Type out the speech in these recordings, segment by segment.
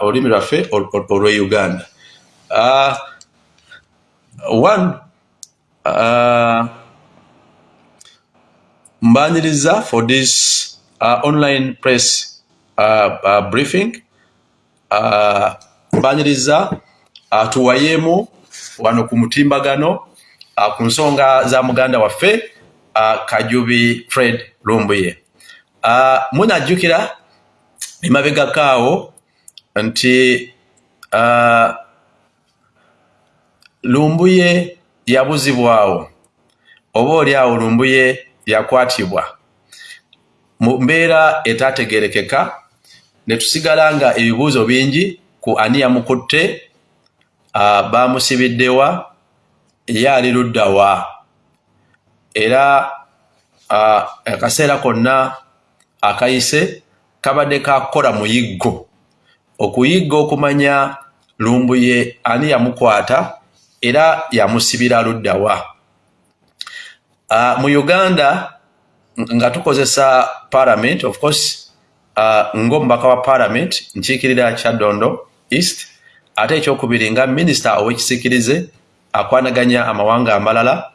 olulimi lwaffe olwe uganda. Uh, one uh, mbaniriza for this uh, online press uh, uh, briefing. Uh, mbaniriza uh, tuwayemu wano ku mutimbagano uh, ku nsonga za muganda waffe uh, kajubi fred lumbuye. Uh, munajjukira emabegakaawo nti lumbuye yabuzibwawo. Oba oli awo lumbuye yakwatibwa. Mu mbeera etategerekeka ne tusigala nga ebibuuzo bingi ku ani yamukutte bamusibiddewa ye ali luddawa era akaseera konna akayise kabadde kakola muyiggo okuyigga okumanya lumbuye ani yamukwata era yamusibira luddawa. Uh, mu uganda nga tukozesa parliament of course uh, ngaomubaka wa parliament nkiikirira kyaddondo east ate ekyokubiri nga minisita ow'ekisikirize akwanaganya amawanga amalala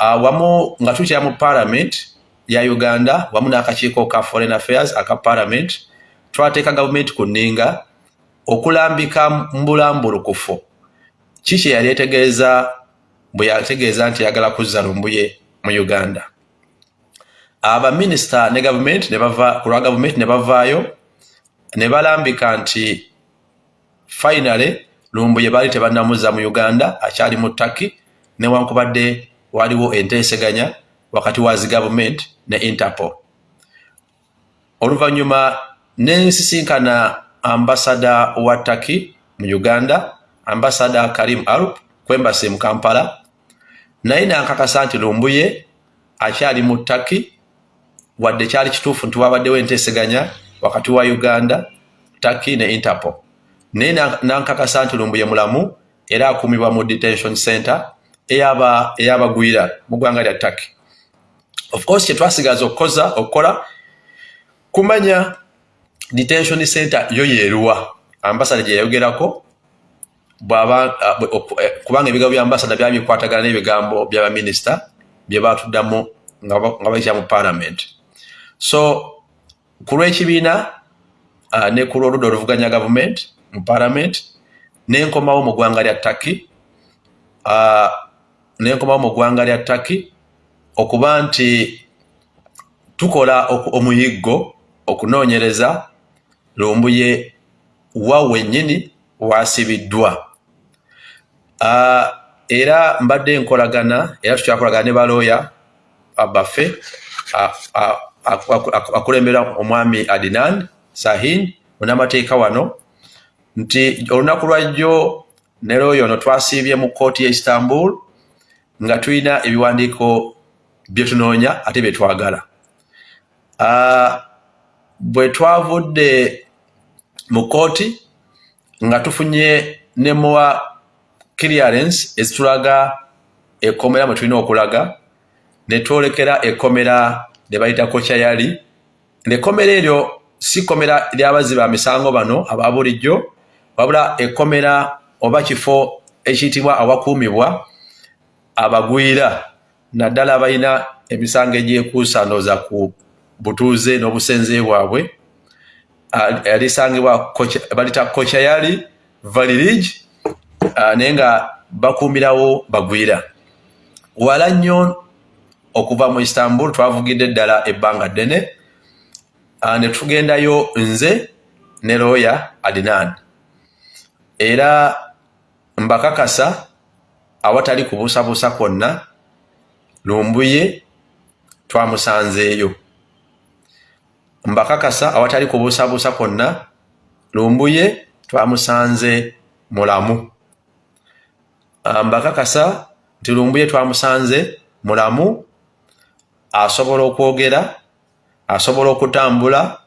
uh, wamu nga tukyera mu parliament ya uganda wamu n'akakiiko ka foreign affairs aka parliament twateeka gavumenti ku nninga okulambika mbulambulukufu. Ki kye yali etegeeza bwe yategeeza nti yagala kuzza lumbuye mu uganda? Abaminisita ne gavumenti ku lwa gavumenti ne bavaayo ne balambika nti finale lumbuye baali tebannamuzza mu uganda akyali mu taki newankubadde waliwo enteeseganya wakati wa zi gavumenti ne interpol. Oluvannyuma nensisinkana ambasada wa taki mu uganda ambasada karim arup kwembasi mu kampala. Naye nankakasa nti lumbuye akyali mu taki wadde kyali kituufu nti wabaddewo enteeseganya wakati wa uganda taki ne interpol. Naye nankakasa nti lumbuye mulamu era akumibwa mu detention center eyabagwira mu ggwanga lya taki of course kyetwasigaza okukoza okukola kumanya detention center yo yeeruwa. Ambasada gye yayogerako kubanga ebigambo bya ambasada byali bikwatagana n'ebigambo byabaminisita bye batuddamu nga bayitira mu parliament. So ku lw'ekibiina uh, ne ku lw'oludda oluvuganya gavumenti mu parliament nenkomawo mu ggwanga lya taki uh, nenkomawo mu ggwanga lya taki okuba nti tukola omuyiggo okunoonyereza lumbuye wa wennyini wasibiddwa. Uh, era mbadde nkolagana era tukyakolagana ne balooya baffe akulemberwa omwami adinan sahin munamateeka wano nti olunaku lwajjo ne looyo ono twasiibye mu kooti ye istanbul nga tulina ebiwandiiko bye tunoonya ate bye twagala. Uh, bwe twavudde mu kooti nga tufunye ne muwa clearance ezitulaga ekkomera mwe tulina okulaga ne twolekera ekkomera ne bayita kocha yali. Nekkomera eryo si kkomera lyabazi ba misango bano aba bulijjo wabula ekkomera oba kifo ekiyitibwa awakuumibwa abagwira naddala abalina emisango egyekuusa ndooza ku butuuze n'obusenze bwabwe yalisangibwa balita kocha yali valirig naye nga bakuumirawo bagwira. Wala nnyo okuva mu istanbul twavugidde eddala ebbanga ddene. Ne tugendayo nze ne looya adinan era mbakakasa awatali kubuusabuusa kwonna lumbuye twamusanzeeyo mbakakasa awatali kubuusabuusa kwonna lumbuye twamusanze mulamu. Mbakakasa nti lumbuye twamusanze mulamu asobola okwogera asobola okutambula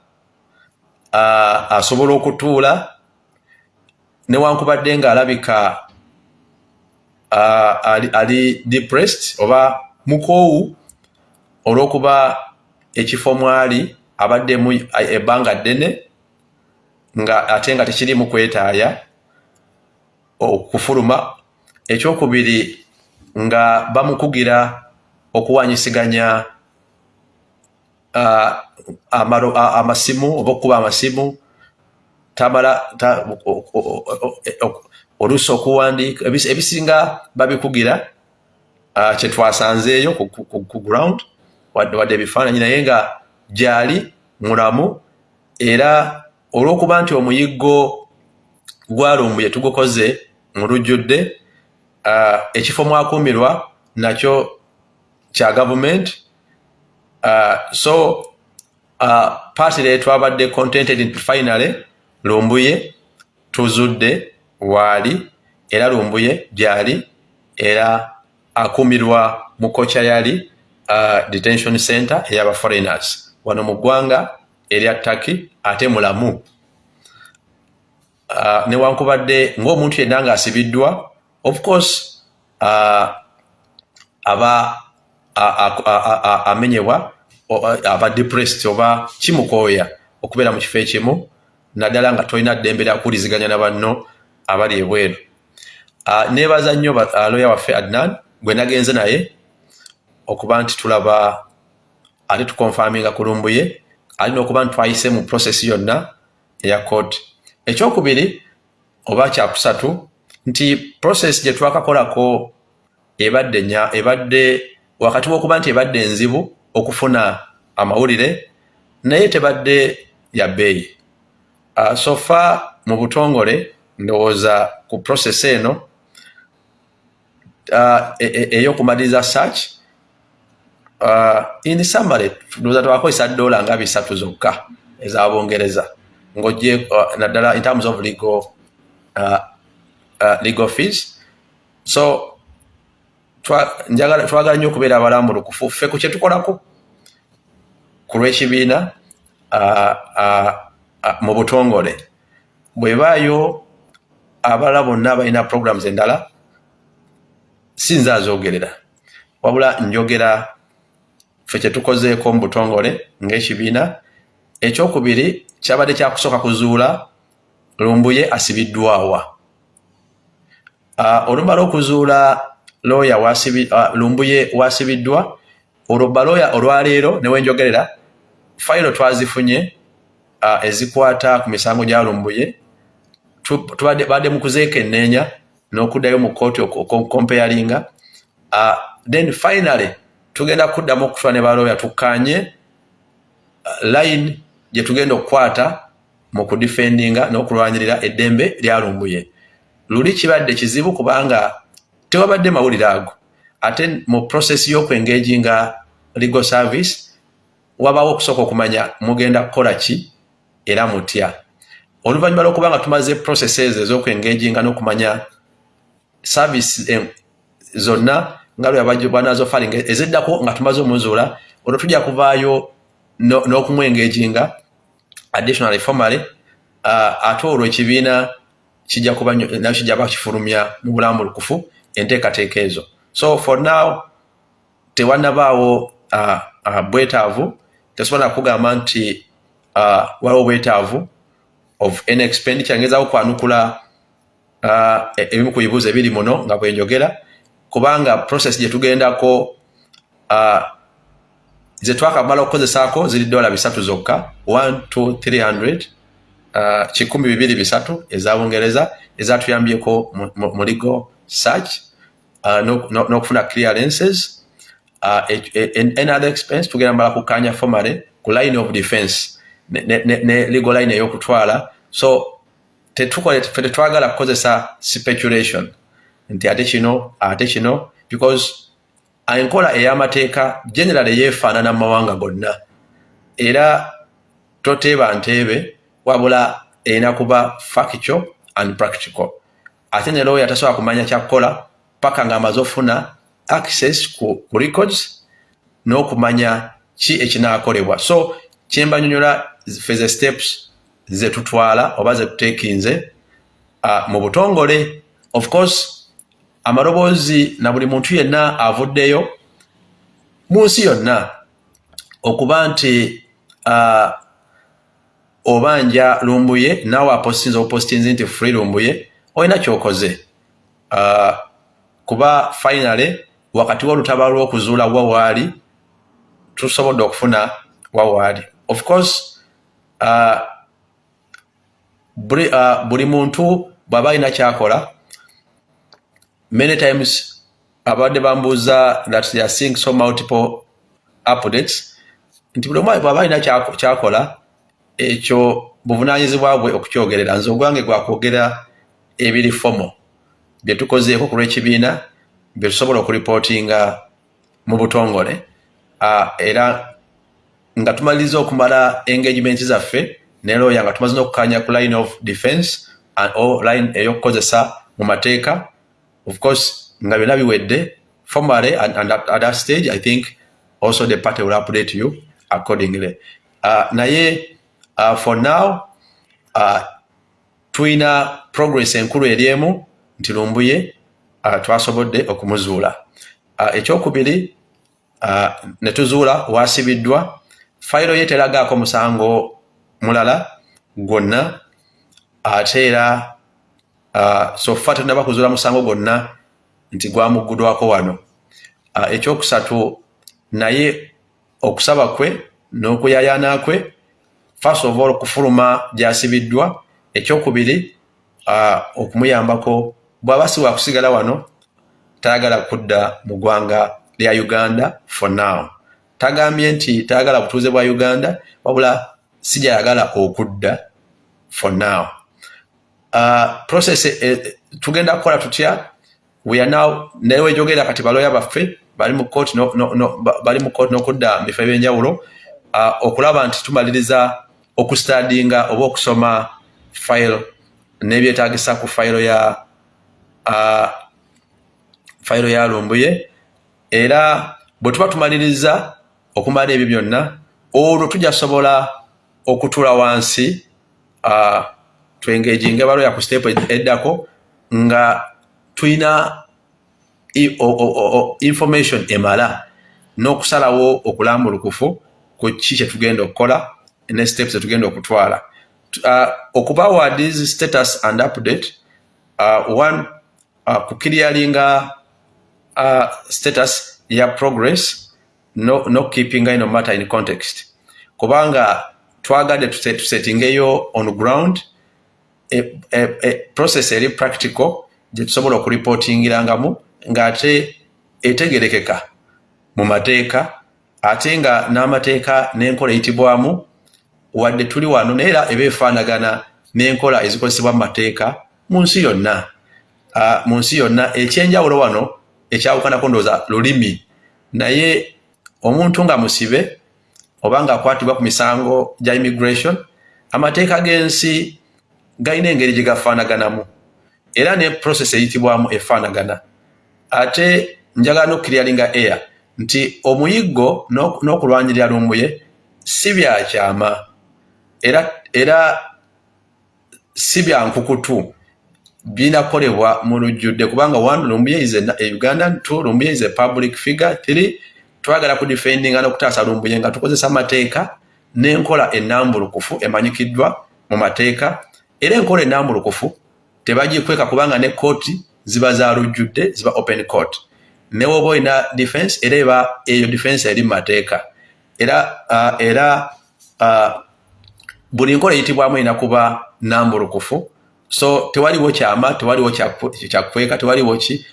asobola okutuula newankubadde ng'alabika ali, ali depressed oba mukoowu olw'okuba ekifo mwali abaddemu ebbanga ddene nga ate nga tekirimu kwetaaya okufuluma. Ekyokubiri nga bamukugira okuwanyisiganya uh, amasimu oba okukuba amasimu. Tamala oluusi okuwandiika ebisinga babikugira uh, kyetwasanzeeyo ku ground wadde ebifaananyi naye nga gyali mulamu era olw'okuba nti omuyiggo gwalumbuye tugukoze mu lujjudde ekifo mwakuumirwa nakyo kya gavumenti so paati le twabadde contented nti finally lumbuye tuzudde waali era lumbuye gyali era akuumirwa mu kocha yali detention center eyaba foreigners wano mu ggwanga erya taki ate mulamu uh, newankubadde ngaomuntu yenna ngaasibiddwa of course uh, aba amenyebwa aba depressed oba kimukooya okubeera mu kifo ekimu naddala nga tolina ddembe lyakuwuliziganya na banno abali ebweru. Nebaza nnyo loya waffe adnan gwe nagenze naye okuba nti tulaba ate tukonfaminga kulumbuye alina okuba nti twayise mu process yonna eya court. Ekyokubiri oba kyakusatu nti process gye twakakolako ebadde nya ebadde wakati w'okuba nti ebadde enzibu okufuna amawulire naye tebadde ya bbeeyi. Uh, sofa mu butongole ndowooza ku process eno uh, ey'okumaliriza e, e, search in summary ndowooza twakozesa dola nga bisatu zokka eza bungereza ng'ojje uh, naddala in terms of legal, uh, uh, legal fees. So twagala nnyo okubeera abalambulukufu ffe ku kyetukolako ku lw'ekibiina mu butongole. Bwebaayo abalala bonna balina programs endala sinza azogerera. Wabula njogera ffe kyetukozeeko mu butongole ng'ekibiina ekyokubiri kyabadde kyakusooka kuzuula lumbuye asibiddwawa olumala okuzuula looya uh, lumbuye wasibiddwa olwo balooya olwaleero newenjogerera fayiro twazifunye uh, ezikwata ku misango gya lumbuye badde mu kuzeekenneenya n'okuddayo mu kooti okompeyalinga uh, then finally tugenda kuddamu okutwa ne balooya tukkanye uh, line gye tugenda okukwata mu kudifendinga n'okulwanyirira eddembe lya lumbuye luli kibadde kizibu kubanga tewabadde mawulire ago. Ate mu process y'okwengaginga legal service wabawo okusooka okumanya mugenda kukola ki era mutya. Oluvannyuma lwokuba nga tumaze processes ez'okwengaginga n'okumanya service zonna nga lwebanazo faling eziddako nga tumaze omuzuula olwo tujja kuvaayo n'okumwengaginga additionally formally uh, ate olwo ekibiina kijja kuba nakyo kijja bakifulumya mu bulamu lukufu enteekateeka ezo. So for now tewanabaawo uh, uh, bwetaavu. Tesobola kugamba nti waliwo bwetaavu of an expenditure. Ngezawo kwanukula uh, ebimu ku bibuuzo ebiri muno nga bwenjogera kubanga process gye tugendako uh, ze twakamala okukozesaako ziri dola bisatu zokka 12300 uh, kikumi bibiri bisatu eza bungereza ezatuyambyeko mu legal search uh, n'okufuna no, no clearances uh, another expense tugenda mbala kukanya formally ku line of defense ne, ne, ne legal line ey'okutwala. So tetukole tetwagala kukozesa speculation nti ate kino ate kino because enkola ey'amateeka generally yeefaanana mu mawanga gonna. Era toteeba nteebe wabula erina kuba factual and practical. Ate ne lawyer tasobola kumanya kyakukola paka ng'amaze ofuna access ku, ku records n'okumanya ki ekinaakolebwa. So kyembanyonyola feze steps zetutwala oba zetuteekinze uh, mu butongole of course amaloboozi na buli muntu yenna avuddeyo mu nsi yonna okuba nti uh, obanja lumbuye naawe apostinza opostinzi nti free lumbuye olina kyokoze. Uh, kuba finally wakati wolutaba lwokuzuula wawaali tusobodde okufuna wawaali of course uh, buli, uh, buli muntu bw'aba alina kyakola many times abadde bambuuza that they are seeing so multiple updates. Nti buli omu bw'aba alina kyakola ekyo buvunanyizibwa bwe okukyogerera. Nze ogwange gwakwogera ebiri fomo byetukozeeko ku lw'ekibiina byetusobola okuripootinga mu butongole. Era nga tumaliriza okumala engagement zaffe ne looya nga tumaze n'okukanya ku line of defense o line ey'okukozesa mu mateeka of course nga byonna biwedde formally and, and at, at that stage i think also the party will update you accordingly. Uh, naye uh, for now uh, tulina progress enkulu eryemu nti lumbuye uh, twasobodde okumuzuula. Uh, ekyokubiri uh, ne tuzuula wasibiddwa fayiro ye teragaako musango mulala gwonna ate era so fa tunaba kuzuula musango gwonna nti gwamuggudwako wano. Uh, ekyokusatu naye okusaba kwe n'okuyayana kwe first of all okufuluma gyasibiddwa. Ekyokubiri uh, okumuyambako bw'aba si wakusigala wano tayagala kudda mu ggwanga lya uganda for now. Tagambye nti tayagala butuuze bwa uganda wabula sijayagala okudda for now process uh, tugenda kukola tutya? Weanow nayewe jogera kati baloya baffe bali mu kooti n'okudda mu bifo ebyenjawulo uh, okulaba nti tumaliriza okustadinga oba okusoma file n'ebyetagisa ku fayiro ya uh, fayiro ya lumbuye. Era bwe tuba tumaliriza okumala ebyo byonna olwo tujasobola okutula wansi uh, twengejinga baloya ku step eddako nga tulina information emala n'okusalawo okulambulukufu ku ki kyetugenda okukola ne steps zetugenda okutwala. Uh, okubawa this status and update uh, one uh, kukirialinga uh, status ya progress no, no keeping ino matter in context. Kubanga twagadde tusetingeyo on ground process eri practical gyetusobola okuripotingirangamu ngaate etegerekeka mu mateeka ate nga n'amateeka n'enkola eyitibwamu wadde tuli wano naye era eba efaanagana n'enkola ezikozesebwa mu mateeka mu nsi yonna. Mu nsi yonna ekyenjawulo wano ekyawukanako ndowooza lulimi. Naye omuntu nga musibe oba ngaakwatibwa ku misango gya immigration amateeka g'ensi galina engeri gye gafaanaganamu era ne process eyitibwamu efaanagana ate njagala n'okukiryalinga air. Nti omuyiggo n'okulwanyirira lumbuye si byakyama era era si byankukutu binakolebwa mu lujjudde kubanga one lumbuye is a ugandan two lumbuye is a public figure three twagala kudefendinga n'okutaasa lumbuye nga tukozesa amateeka n'enkola ennambulukufu emanyikiddwa mu mateeka era enkola ennambulukufu tebagikweka kubanga ne kooti ziba za lujjudde ziba open court. Newoba olina defense era eba eyo defense eri mu mateeka. Era uh, era uh, buli nkola eyitibwamu erina kuba nambulukufu so tewaliwo kyama tewaliwo kyakweka tewaliwo ki.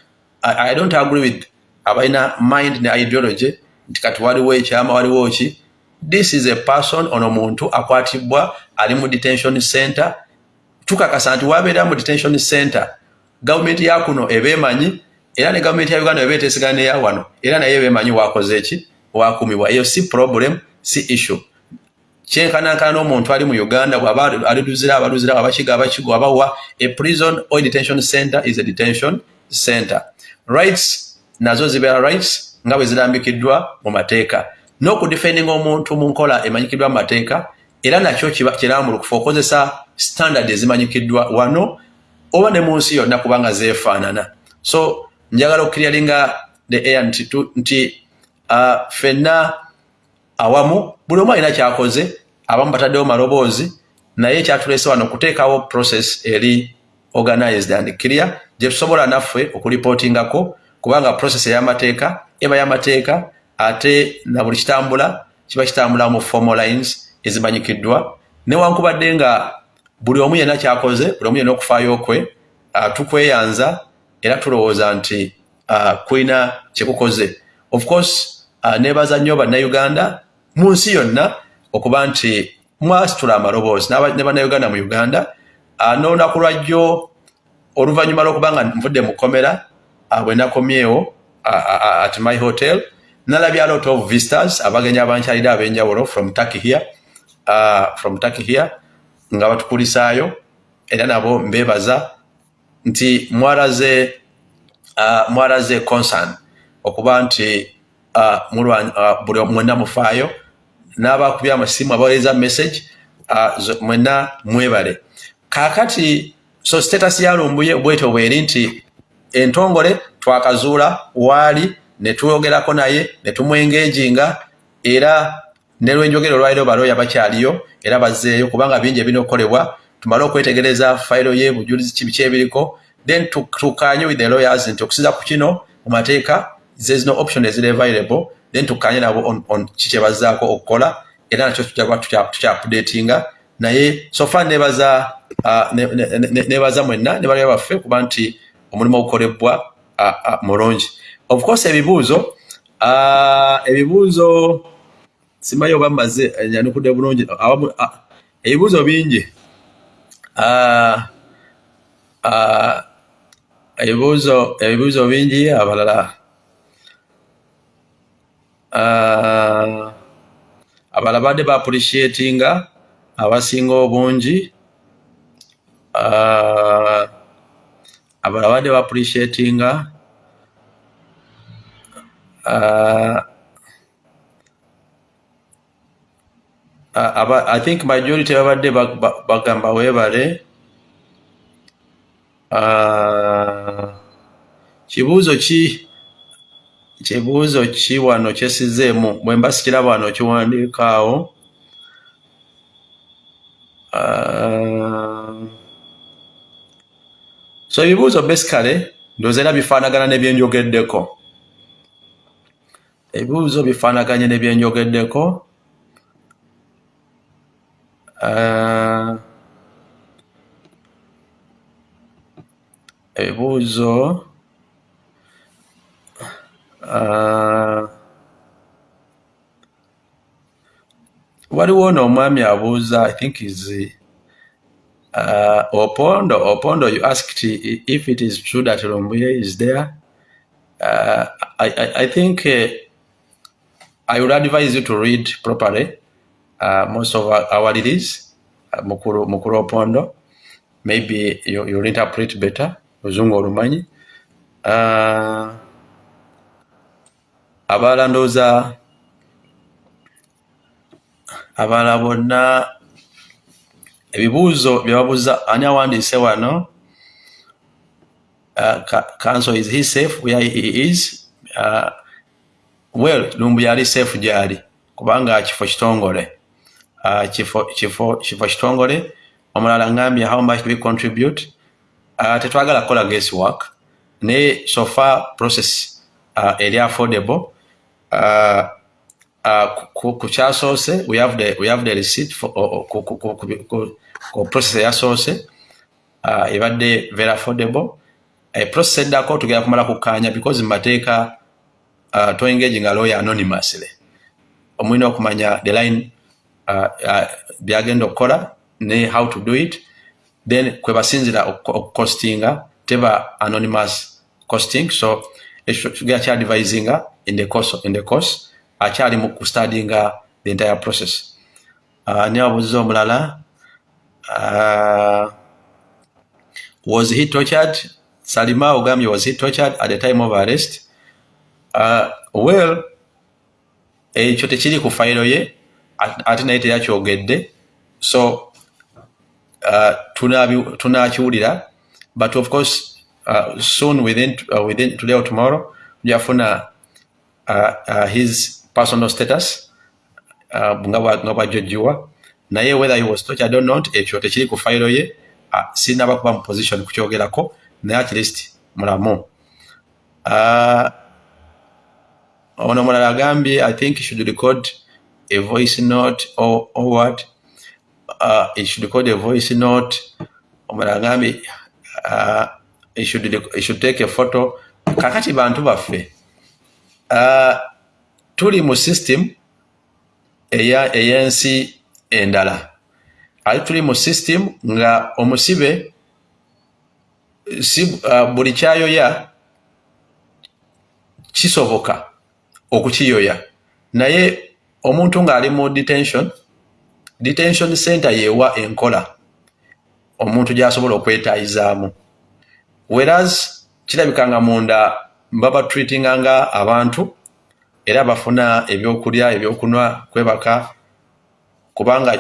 I don't agree with abalina mind ne ideology nti kati waliwo ekyama waliwo ki. This is a person ono muntu akwatibwa ali mu detention center tukakasa nti wabeera mu detention center. Gavumenti yakuno ebeemanyi era ne gavumenti ya uganda ebeetesigana neya wano era naye beemanyi wakoze eki wakumibwa eyo si problem si issue. Kyenkanankana n'omuntu ali mu uganda bwaba aliluzira abaluzira abakiga abakigo abawa a prison or detention center is a detention center. Rights nazo zibeera rights nga bwe zirambikiddwa mu mateeka. N'okudefendinga omuntu mu nkola emanyikiddwa mu mateeka era nakyo kirambulukufu okozesa standard ezimanyikiddwa wano oba ne mu nsi yonna kubanga zeefaanana. So njagala okukiryalinga the air nti, nti uh, fenna awamu buli omu alina kyakoze abamu bataddewo maloboozi naye kyatulese wano okuteekawo process eri organized and clear gye tusobola naffe okuripootingako kubanga process ey'amateeka eba y'amateeka ate na buli kitambula kiba kitambula mu formal lines ezimanyikiddwa. Newankubadde nga buli omu yenna kyakoze buli omu yenna okufaayo kwe tukweyanza era tulowooza nti kulina kyekukoze of course nebaza nnyo bannayuganda mu nsi yonna okuba nti mwasitula amaloboozi ne bannayuganda mu uganda. N'olunaku lwajjo oluvannyuma lw'okuba nga nvudde mu komera uh, bwe nakomyewo at my hotel nalabya lot of visitors abagenyi abankyalire ab'enjawulo from turkey here uh, from turkey here nga batukulisaayo era nabo mbebaza nti mwalaze uh, mwalaze concern okuba nti uh, uh, buli mwena mufaayo n'abakubya amasimu abaweereza message uh, mwena mwebale. Kaakati so status yalumbuye bwetyo bweri nti entongole twakazuula waali netwogerako naye netumwengeginga era nelwenjogera olwaliro balooya bakyaliyo era bazeeyo kubanga bingi ebirina okukolebwa tumale okwetegereza fayiro ye bujulizi kibiki ebiriko then tukanye with the lawyers nti okusiza ku kino mu mateeka there's no option eziri available. Then tukanye nabo on, kikyebazaako okukola era nakyo tujagwa tukyapudatinga naye sofa nebaza uh, nebaza ne, ne, ne mwenna ne balya baffe kuba nti omulimu ogukolebwa uh, uh, mulungi. Of course ebibuuzo uh, ebibuuzo simanyi oba mmaze nyanukudde bulungi. Uh, ebibuuzo bingi. Uh, uh, ebibuuzo ebibuuzo bingi abalala. Uh, abala badde baappreciatinga abasinga obungi. Uh, abala badde baappreciatinga uh, i think majority babadde bagamba weebale kibuuzo ki kibuuzo ki wano kyesizeemu? Bwe mba sikiraba wano kiwandiikaawo. So ebibuuzo basically ndooza era bifaanagana nebyenjogeddeko. Ebibuuzo bifaanaganye nebyenjogeddeko. uh, ebibuuzo uh, waliwo n'omwami abuuza i think is uh, opondo opondo you asked if it is true that lumbuye is there. Uh, I, I, I think uh, I would advise you to read properly uh, most of our, our release uh, mukuru, mukuru opondo. Maybe you, you'll interpret better olumanyi. Uh, abalala ndowooza abalala bonna ebibuuzo byebabuuza ani awandiise wano? Uh, council is he safe where he is? Uh, well lumbu yali safe gyali kubanga kifo kitongole uh, kifo kifo kifo kitongole omulala ngambye how much we contribute. Uh, tetwagala kukola guest work. Naye sofa process uh, eri affordable. Uh, uh, ku kyasoose we have the, we have the receipt for, uh, ku, ku, ku, ku, ku, process eyasoose uh, ebadde very affordable. E process eddako tugenda kumala kukkaanya because mumateeka uh, to engage nga lawyer anonymously. Omulina okumanya the line byagenda okukola ne how to do it. Then kwe basinzira okucostinga teba anonymous costing. So tugenda kyadvisinga in the course, in the course akyali mu kustadinga the entire process. Uh, ne wabuuziza omulala uh, was he tortured? Salima ogambye was he tortured at the time of arrest? Uh, well ekyo tekiri ku fayiro ye ate naye teyakyogedde so uh, tunakiwulira but of course uh, soon within, uh, within today or tomorrow tujafuna uh, uh, his personal status uh, nga bwajjojjiwa naye whether he was tortured or not ekyo tekiri ku fayiro ye uh, sinaba kuba mu position kukyogerako naye at least mulamu. Uh, ono mulala agambye i think should record a voice note or, or what? Uh, he should record a voice note. Omulala agambye uh, he should, he should take a photo. Kakati bantu baffe. Uh, tuli mu system eyensi endala. Ali tuli mu system nga omusibe si, uh, buli kyayoya kisoboka okukiyoya naye omuntu ng'ali mu detention detention center yeewa enkola. Omuntu gy'asobola okwetaayizaamu. Whereas kirabika nga munda baba treatinga nga abantu era bafuna ebyokulya ebyokunwa kwebaka kubanga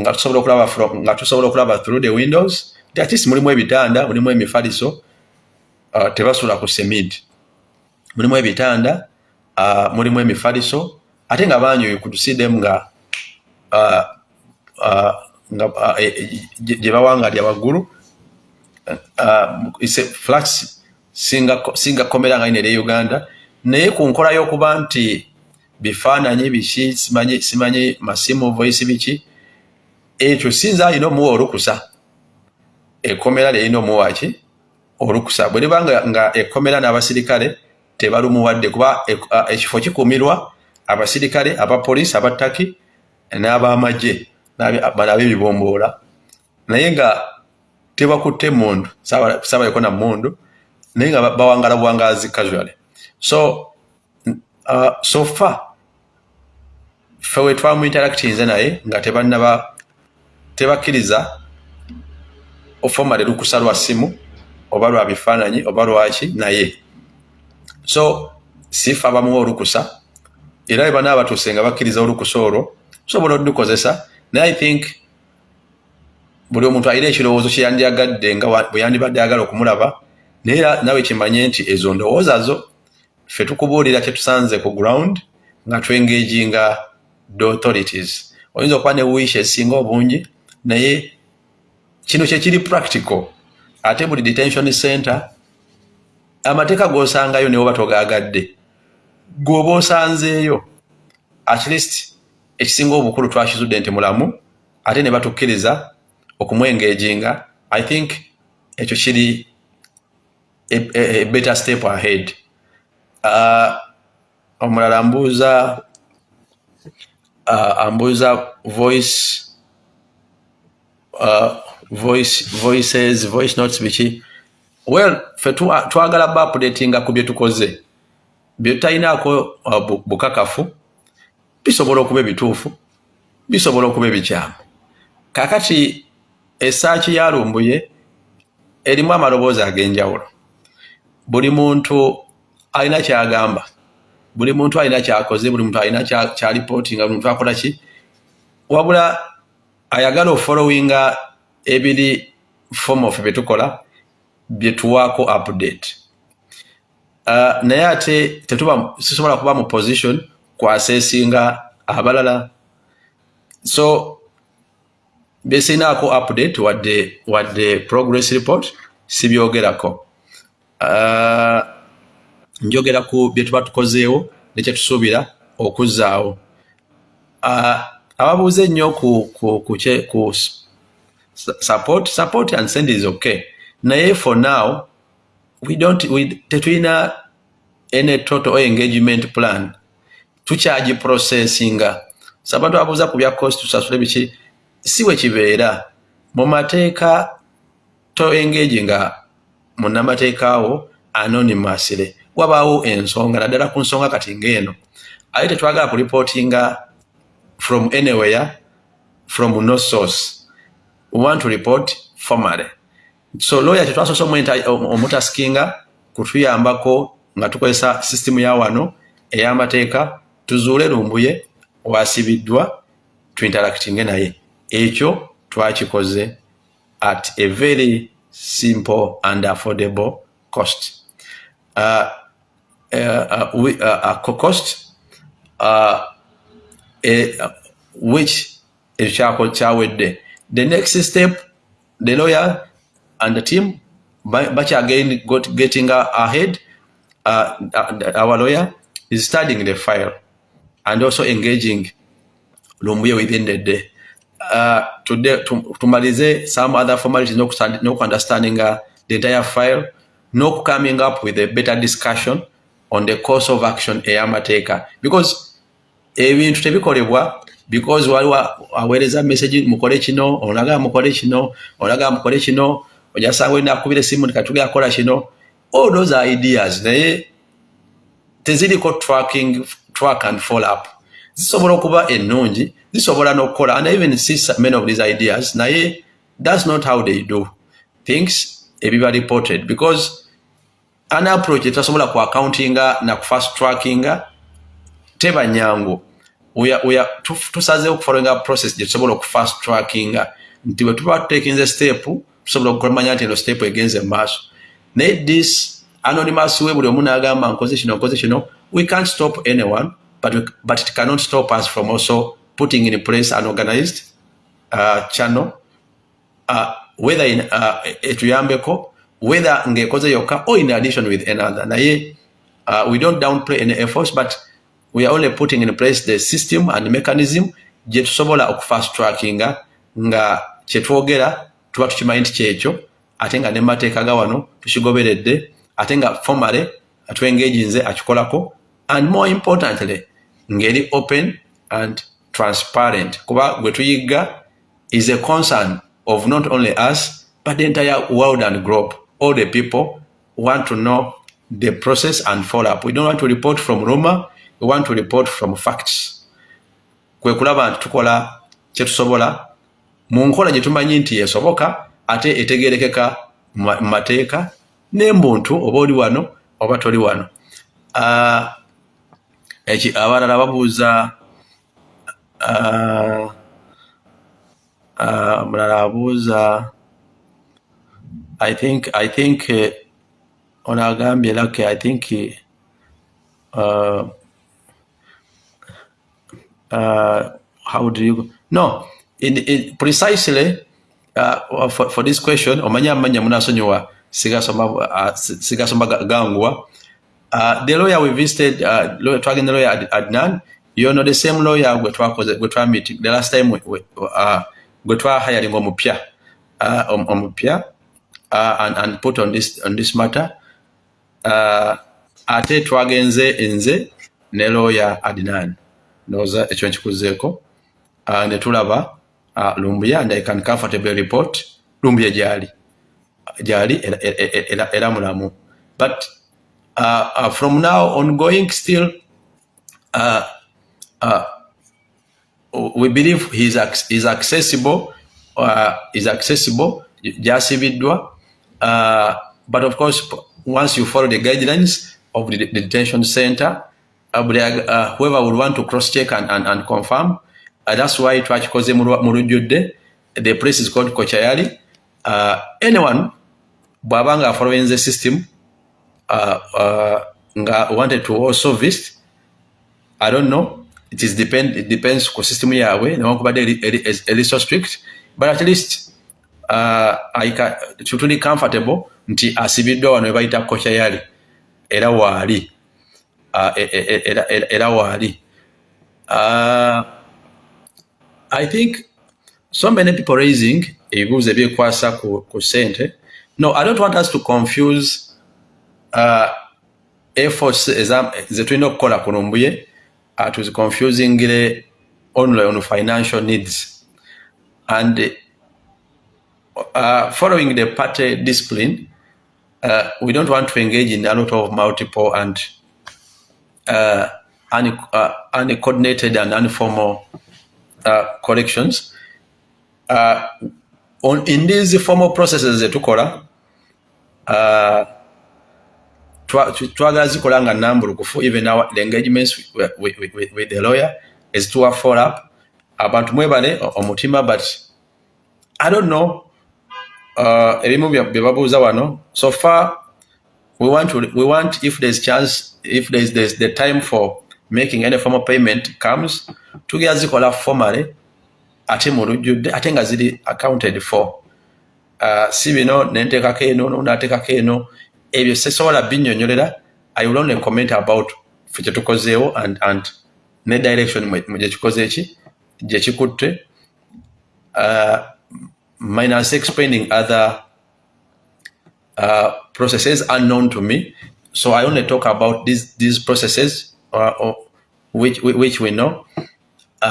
nga tusobola okulaba nga tusobola okulaba through the windows at least mulimu ebitanda mulimu emifaliso uh, tebasula ku semid mulimu ebitanda uh, mulimu emifaliso ate nga could see them nga nga uh, gye bawangalya waggulu flax singa komera nga ine Uganda. Naye ku nkola y'okuba nti bifaananyi biki simanyi masimu voice biki ekyo sinza alina omuwa olukusa. Ekkomera lyerina omuwaki olukusa. Bwe liba nga ekkomera n'abasirikale tebalumuwadde kuba ekifo kikumirwa abasirikale abapoliisi abattaki n'abamagye n'abebibomboola naye nga tebakutte mundu sabayeko na mundu naye nga bawangala buwangazi casually. So uh, so far fe we twamu interactinze naye nga tebanaba tebakkiriza ofomale lukusa lwa simu oba lwa bifaananyi oba lwaki naye. So sifa abamuwa olukusa era bwe banaaba batuuse nga bakkiriza olukusa olwo sobola olukozesa naye i think buli omuntu alina ekirowoozo kyeyandyagadde nga bwe yandibadde ayagala okumulaba naye nawe kimanye nti ezo ndowooza zo ffe tukubuulira kyetusanze ku ground nga twengaginga the authorities. Oyinza okuba ne wiisha esinga obungi naye kino kyekiri practical. Ate buli detention center amateeka g'osangayo newe oba togaagadde gweoba osanzeeyo at least ekisinga obukulu twakizudde nti mulamu ate ne batukkiriza okumwengaginga i think ekyo kiri a, better step ahead. Uh, omulala mbuuza uh, ambuuza voice uh, voice voices voice notes biki? Well fe twagala ba updatinga ku byetukoze byetutalinako uh, bukakafu bisobola okuba ebituufu bisobola okuba ebikyamu. Kakati esaaki yalumbuye erimu amaloboozi ag'enjawulo. Buli muntu alina kyagamba buli muntu alina kyakoze buli muntu alina kyalipooti nga muntu akola ki? Wabula ayagala ofollowinga ebiri form of byetukola byetuwaako update. uh, naye ate tetuba sisobola kuba mu position kwasesinga abalala. So byesinaako update wadde wadde progress report sibyogerako. Uh, njogera ku bye tuba tukozeewo nekyetusuubira okuzzaawo. Uh, ababuuza ennyo ku, ku, ku, ku support support and send is okay. Naye for now we don't we, tetulina any total engagement plan. Tukyagi processinga sabantu ababuuza ku bya cost tusasule biki? Si we kibeera. Mu mateeka to engage nga munnamateeka awo anonymously. Wabaawo ensonga naddala ku nsonga kati ngaeno aye tetwagala kuripootinga from anywhere from no source. We want to report formally so lawyer tetwasoose omutaskinga kutuyambako nga tukozesa sisitemu ya wano ey'amateeka tuzuule lumbuye wasibiddwa tuinteractinge naye ekyo twakikoze at a very simple and affordable cost. Uh, uh, uh, we, uh, uh, cost uh, uh, which ekyo kyawedde the next step the lawyer and the team much again got getting ahead uh, our lawyer is studying the file and also engaging lumbuye within the day. Uh, today tumalize some other formalities no understanding uh, the entire file no coming up with a better discussion on the course of action eyamateeka because ebintu tebikolebwa because waliwo aweereza message mukole kino olaga mukole kino olaga mukole kino ojasanga olina akubira esimu tikatugera kukola kino all those ideas naye teziriko tracking track and follow up. Zisobola okuba ennungi zisobola n'okukola and even see many of these ideas naye that's not how they do things ebiba reported. Because an approach etasobola ku accountinga na ku fast trackinga. Teba nyangu tusazeho okufollowinga process gyetusobola okufast trackinga. Nti bwe tuba tutekinze step tusobola okukumanya nti eno step egenze mumaaso naye this anonymous we buli omu nagamba nkoze kino nkoze kino we can't stop anyone but, we, but it cannot stop us from also putting in place an organized uh, channel uh, whether in uh, etuyambeko whether ngekoze yokka or in addition with another. Naye uh, we don't downplay any efforts but we are only putting in place the system and mechanism gye tusobola okufast trackinga nga kyetwogera tuba tukimanyi nti kyekyo? Ate nga nemateeka ga wano tukigoberedde ate nga formale atwengeginze akikolako. And more importantly ngeri open and transparent. Kuba gwe tuyigga is a concern of not only us but the entire world and globe. All the people want to know the process and follow up we don't want to report from rumor we want to report from facts. Kwe kulaba nti tukola kyetusobola mu nkola gye tumanyi nti esoboka ate etegerekeka mu mateeka n'embuntu oba oli wano oba toli wano. Eki abalala babuuza mulala abuuza i think i think uh, ono agambye lake i think uh, uh, how do you no in, in precisely uh, for, for this question omanya amanya munasonyiwa sigasoma uh, sigasoma gangwa. Uh, the lawyer we visited uh, lawyer twagenda lawyer Ad, Adnan you know the same lawyer gwe twakoze gwe twa meeting the last time we, we, uh, gwe twa hiring omupya uh, omupya uh, and, and put on this on this matter. Uh, ate twagenze nze ne lawyer Adnan. Noza ekyo nkikuzeeko. Uh, ne tulaba uh, lumbuya and i can comfortably report lumbuya gyali gyali era mulamu. But uh, uh, from now ongoing still uh, uh, we believe he's, he's accessible uh, is accessible gyasibiddwa uh, but of course once you follow the guidelines of the, the detention center uh, uh, whoever would want to cross check and, and, and confirm uh, that's why twakikoze mu lujjudde the place is called kochayali. Uh, anyone bw'aba nga following the system uh, uh, nga wanted to also visit i don't know. It is depend it depends ku system yaabwe newankubadde eri so strict. But at least uh, tuli comfortable nti asibiddwa wano webayita kochayali. Era waali. Uh, era waali. Uh, i think so many people raising ebibuuzo ebyekwasa ku sente no i don't want us to confuse uh, efforts zetulina okukola ku lumbuye uh, tuziconfusingire only on financial needs. And uh, following the party discipline uh, we don't want to engage in a lot of multiple and uh, uh, uncoordinated and informal uh, collections. Uh, on, in these formal processes zetukola uh, twagala zikola nga nambulukufu even our, the engagements with, with, with, with the lawyer is to follow up About abantu mwebale omutima but i don't know uh, so far we want to we want if there's chance if there's, there's the time for making any form of payment comes to tugera zikola formally ate mu lujjudde ate nga ziri accounted for. Uh, si bino nenteekako eno nonaateekako eno ebyo sesobola binyonyolera i will only comment about fe kyetukozeewo and, and ne direction gyekikoze eki gyekikutte uh, minus explaining other uh, processes unknown to me. So i only talk about these, these processes which, which we know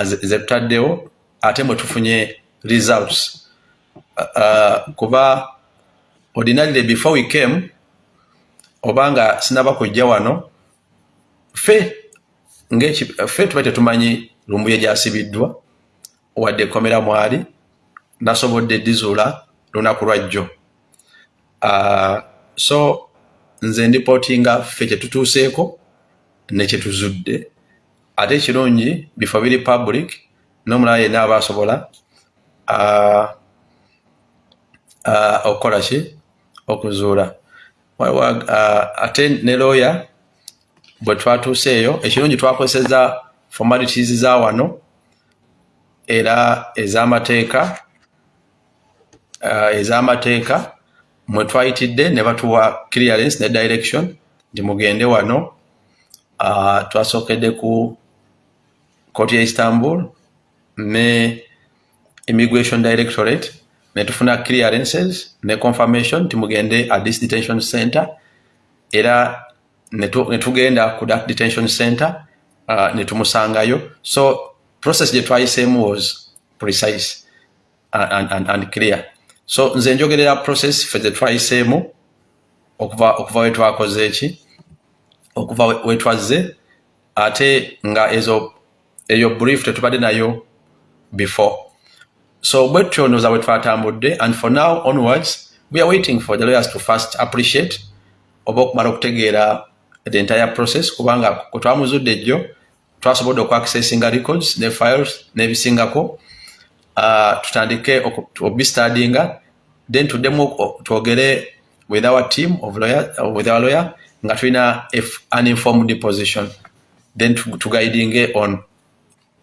zebutaddewo ate mwe tufunye results. Uh, kuba ordinarily before we came obanga sinaba kujja wano fe fe tuba tetumanyi lumbuye gyasibiddwa wadde ekomera mwali nasobodde dizuula lunaku lwajjo uh, so nze ndipootinga ffe kyetutuuseeko nekyetuzudde ate ekirungi bifo biri public nomulala yenna aba asobola okukola ki? Okuzuula. Uh, ate ne looya bwe twatuuseeyo ekirungi twakozeseza formalities za wano era ez'amateeka ez'amateeka mwe twayitidde ne batuwa clearance ne direction nti mugende wano twasookedde ku kooti ya istanbul ne immigration directorate ne tufuna clearances ne confirmation nti mugende at this detention center. Era ne tugenda ku that detention center uh, ne tumusangayo. So process gye twayiseemu was precise and, and, and clear. So nze njogerera process fe ze twayiseemu okuva okuva wetwakoze eki okuva wetwazze ate nga ezo eyo brief tetubadde nayo before. So bwe tutyonoza bwe twatambudde and for now onwards we are waiting for the lawyers to first appreciate oba okumala okutegeera the entire process kubanga kwe twamuzudde ejjo twasobodde okuaccessinga records ne files n'ebisingako uh, tutandike obistadinga then tuddemu twogere with our team of lawyer, with our lawyer nga tulina an informed position then tuguidinge on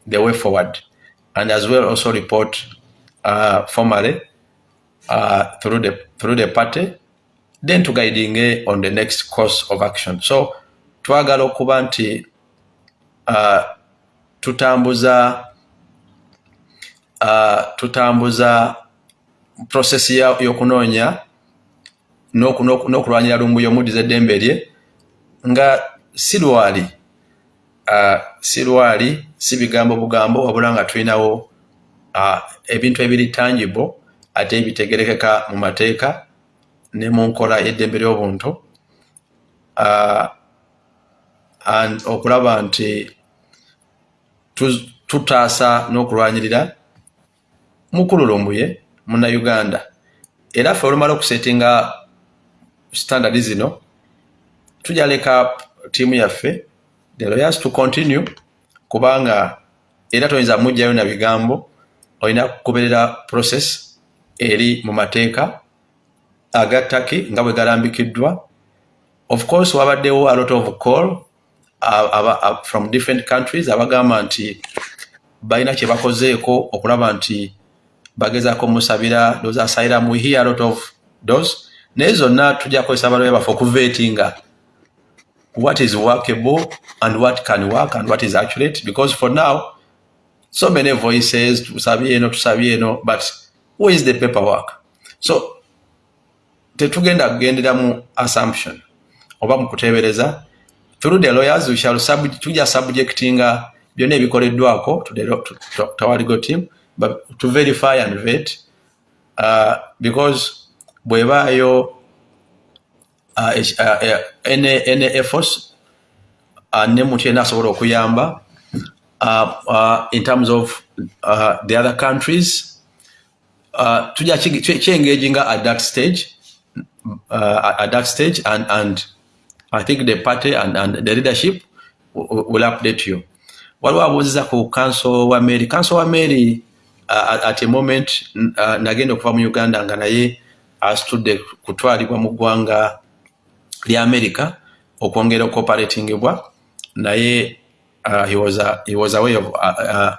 the way forward. And as well also report uh, formally uh, through, the, through the party then tuguidinge on the next course of action. So twagala okuba nti uh, tutambuza uh, tutambuza process y'okunoonya n'okulwanyira lumbuyo omuddiza eddembe lye nga si lwali uh, si lwali si bigambo bugambo wabula nga tulinawo uh, ebintu ebiri tangible ate ebitegerekeka mu mateeka ne mu nkola y'eddembe ly'obuntu uh, okulaba nti tutaasa n'okulwanyirira mukululumbuye munnauganda era ffe olumala okusetinga standard zino tujaleka tiimu yaffe the lawyers to continue kubanga era toyinza mujjayo na bigambo olina kugoberera process eri mu mateeka agattaki nga bwe galambikiddwa. Of course wabaddewo a lot of call from different countries abagamba nti balina kye bakozeeko okulaba nti bagezaako musabira those asylum we hear a lot of those. Naye zonna tujja kukozesa abaloya baffe okuveetinga what is workable and what can work and what is accurate because for now so many voices tusabye eno tusabye eno but who is the paperwork? So tetugenda kugendera mu assumption oba mu kuteebereza through the lawyers we shall sub, tujja subjectinga byonna ebikoleddwako tawaligo team but to verify and vet uh, because bwebaayo uh, uh, uh, any, any efforts uh, ne muntu yena asobola okuyamba in terms of uh, the other countries. Uh, tujja kyengaginga at that stage uh, at that stage and, and i think the party and, and the leadership will update you. Waliwo abuuziza ku council wa mary council wa mary uh, at a moment uh, nagenda okuva mu uganda nga naye asitudde kutwalibwa mu ggwanga lya america okwongera okuoperatingibwa naye uh, he, was a, he was away of uh, uh,